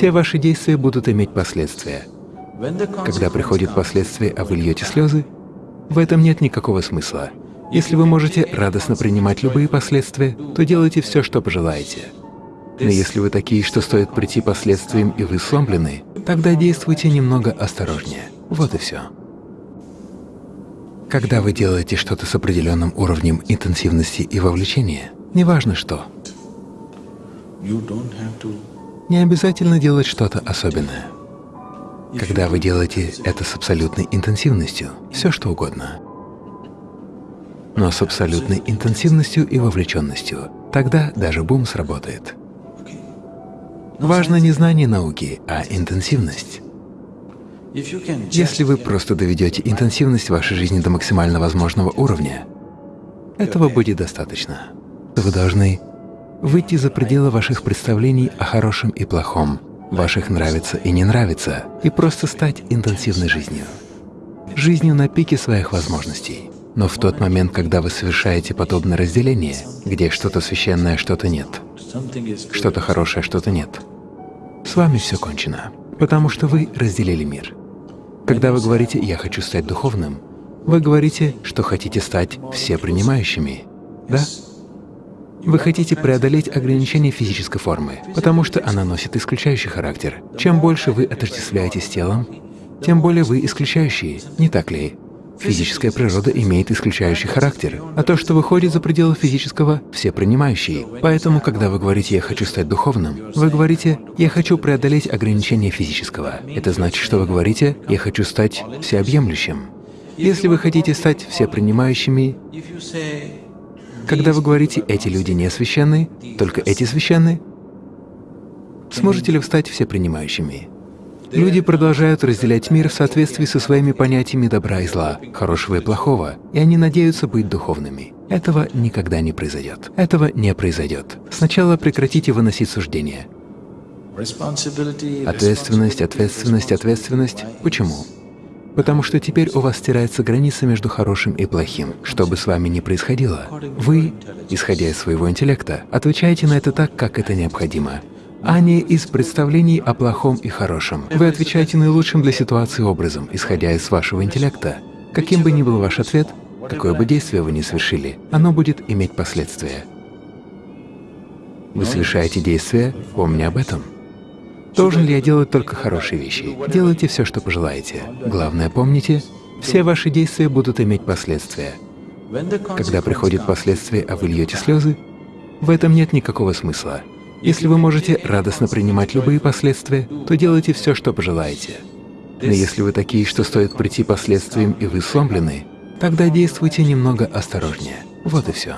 все ваши действия будут иметь последствия. Когда приходят последствия, а вы льете слезы, в этом нет никакого смысла. Если вы можете радостно принимать любые последствия, то делайте все, что пожелаете. Но если вы такие, что стоит прийти последствиям и вы сломлены, тогда действуйте немного осторожнее. Вот и все. Когда вы делаете что-то с определенным уровнем интенсивности и вовлечения, неважно что, не обязательно делать что-то особенное. Когда вы делаете это с абсолютной интенсивностью, все что угодно, но с абсолютной интенсивностью и вовлеченностью, тогда даже бум сработает. Важно не знание науки, а интенсивность. Если вы просто доведете интенсивность вашей жизни до максимально возможного уровня, этого будет достаточно. Вы должны выйти за пределы ваших представлений о хорошем и плохом, ваших нравится и не нравится, и просто стать интенсивной жизнью. Жизнью на пике своих возможностей. Но в тот момент, когда вы совершаете подобное разделение, где что-то священное, что-то нет, что-то хорошее, что-то нет, с вами все кончено, потому что вы разделили мир. Когда вы говорите «я хочу стать духовным», вы говорите, что хотите стать всепринимающими, да? Вы хотите преодолеть ограничения физической формы, потому что она носит исключающий характер. Чем больше вы отождествляетесь телом, тем более вы исключающие, не так ли? Физическая природа имеет исключающий характер, а то, что выходит за пределы физического, все принимающие. Поэтому, когда вы говорите «я хочу стать духовным», вы говорите «я хочу преодолеть ограничения физического». Это значит, что вы говорите «я хочу стать всеобъемлющим». Если вы хотите стать всепринимающими, когда вы говорите «эти люди не священны», только эти священны, сможете ли вы стать всепринимающими? Люди продолжают разделять мир в соответствии со своими понятиями добра и зла, хорошего и плохого, и они надеются быть духовными. Этого никогда не произойдет. Этого не произойдет. Сначала прекратите выносить суждения. Ответственность, ответственность, ответственность. Почему? Потому что теперь у вас стирается граница между хорошим и плохим. Что бы с вами ни происходило, вы, исходя из своего интеллекта, отвечаете на это так, как это необходимо а не из представлений о плохом и хорошем. Вы отвечаете наилучшим для ситуации образом, исходя из вашего интеллекта. Каким бы ни был ваш ответ, какое бы действие вы ни совершили, оно будет иметь последствия. Вы совершаете действие, помня об этом. Должен ли я делать только хорошие вещи? Делайте все, что пожелаете. Главное, помните, все ваши действия будут иметь последствия. Когда приходят последствия, а вы льете слезы, в этом нет никакого смысла. Если вы можете радостно принимать любые последствия, то делайте все, что пожелаете. Но если вы такие, что стоит прийти последствиям и вы сломлены, тогда действуйте немного осторожнее. Вот и все.